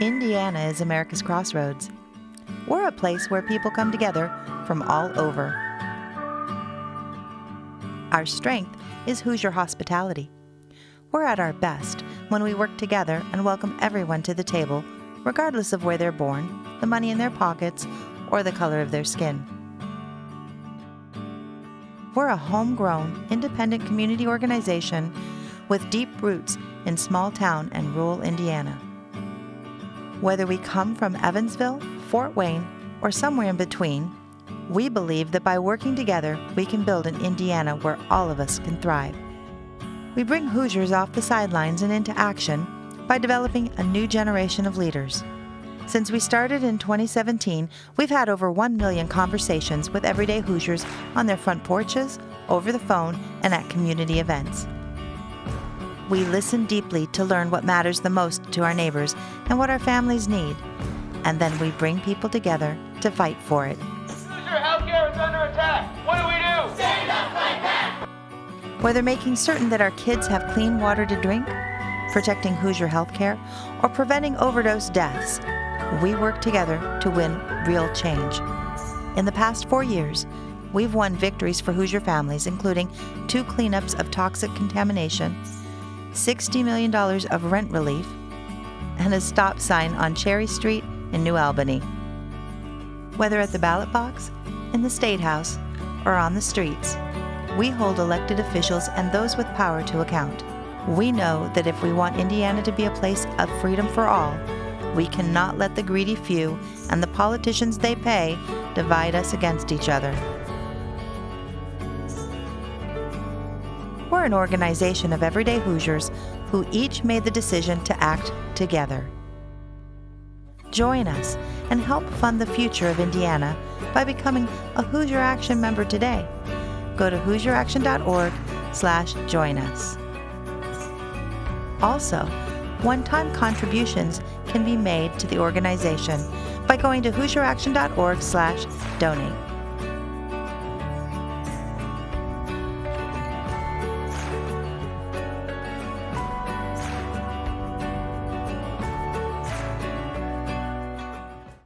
Indiana is America's crossroads. We're a place where people come together from all over. Our strength is Hoosier hospitality. We're at our best when we work together and welcome everyone to the table, regardless of where they're born, the money in their pockets, or the color of their skin. We're a homegrown, independent community organization with deep roots in small town and rural Indiana. Whether we come from Evansville, Fort Wayne, or somewhere in between, we believe that by working together, we can build an Indiana where all of us can thrive. We bring Hoosiers off the sidelines and into action by developing a new generation of leaders. Since we started in 2017, we've had over 1 million conversations with everyday Hoosiers on their front porches, over the phone, and at community events. We listen deeply to learn what matters the most to our neighbors and what our families need, and then we bring people together to fight for it. Hoosier healthcare is under attack. What do we do? Stand up, fight back. Whether making certain that our kids have clean water to drink, protecting Hoosier healthcare, or preventing overdose deaths, we work together to win real change. In the past four years, we've won victories for Hoosier families, including two cleanups of toxic contamination, $60 million of rent relief, and a stop sign on Cherry Street in New Albany. Whether at the ballot box, in the State House, or on the streets, we hold elected officials and those with power to account. We know that if we want Indiana to be a place of freedom for all, we cannot let the greedy few and the politicians they pay divide us against each other. We're an organization of everyday Hoosiers who each made the decision to act together. Join us and help fund the future of Indiana by becoming a Hoosier Action member today. Go to HoosierAction.org slash join us. Also, one-time contributions can be made to the organization by going to HoosierAction.org slash donate.